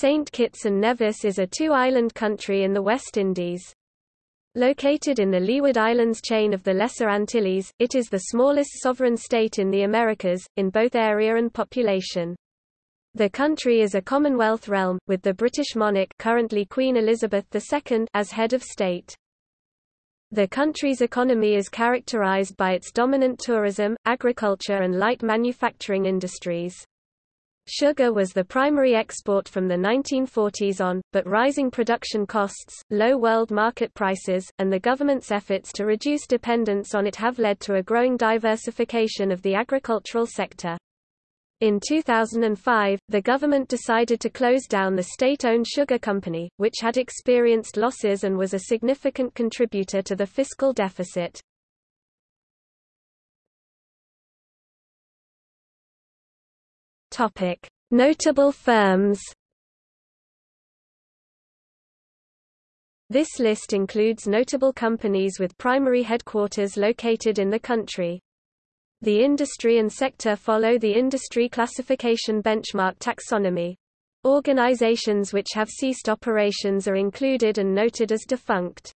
St. Kitts and Nevis is a two-island country in the West Indies. Located in the Leeward Islands chain of the Lesser Antilles, it is the smallest sovereign state in the Americas, in both area and population. The country is a Commonwealth realm, with the British monarch currently Queen Elizabeth II as head of state. The country's economy is characterized by its dominant tourism, agriculture and light manufacturing industries. Sugar was the primary export from the 1940s on, but rising production costs, low world market prices, and the government's efforts to reduce dependence on it have led to a growing diversification of the agricultural sector. In 2005, the government decided to close down the state-owned sugar company, which had experienced losses and was a significant contributor to the fiscal deficit. Topic: Notable firms. This list includes notable companies with primary headquarters located in the country. The industry and sector follow the industry classification benchmark taxonomy. Organizations which have ceased operations are included and noted as defunct.